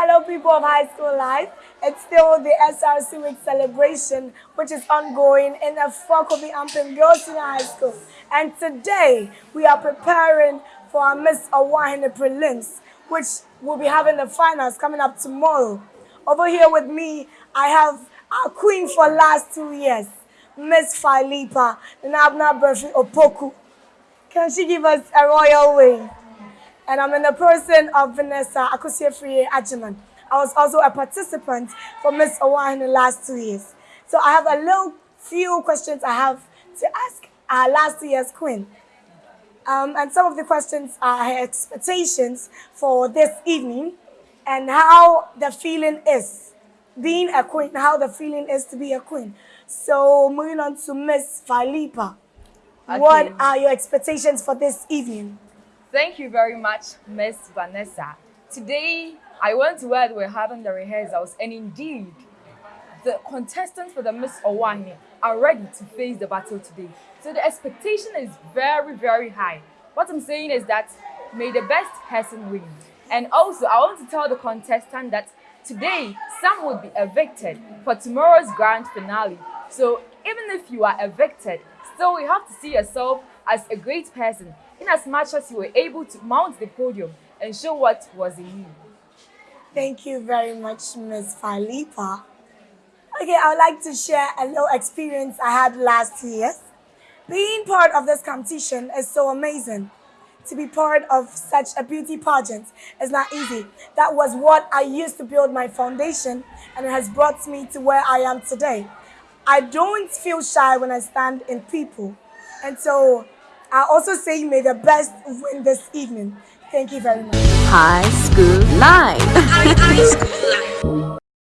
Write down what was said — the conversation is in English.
Hello, people of High School Life. It's still the SRC Week celebration, which is ongoing in the Fokobi Ampim Girls Senior High School. And today, we are preparing for our Miss Awahine prelims, which will be having the finals coming up tomorrow. Over here with me, I have our queen for last two years, Miss Philippa Nabna Burfi Opoku. Can she give us a royal way? And I'm in the person of Vanessa Akosiefrie Ajiman. I was also a participant for Miss Owa in the last two years. So I have a little few questions I have to ask our last year's queen. Um, and some of the questions are her expectations for this evening and how the feeling is being a queen, how the feeling is to be a queen. So moving on to Miss Philippa. Okay. What are your expectations for this evening? Thank you very much, Miss Vanessa. Today, I went to where we're having the rehearsals, and indeed, the contestants for the Miss Awahine are ready to face the battle today. So the expectation is very, very high. What I'm saying is that may the best person win. And also, I want to tell the contestant that today, some would be evicted for tomorrow's grand finale. So even if you are evicted, still you have to see yourself as a great person as much as you were able to mount the podium and show what was in you. Thank you very much, Ms. Philippa. Okay, I would like to share a little experience I had last year. Being part of this competition is so amazing. To be part of such a beauty pageant is not easy. That was what I used to build my foundation and it has brought me to where I am today. I don't feel shy when I stand in people. And so I also say you may the best win this evening. Thank you very much. High School Live. High School Live.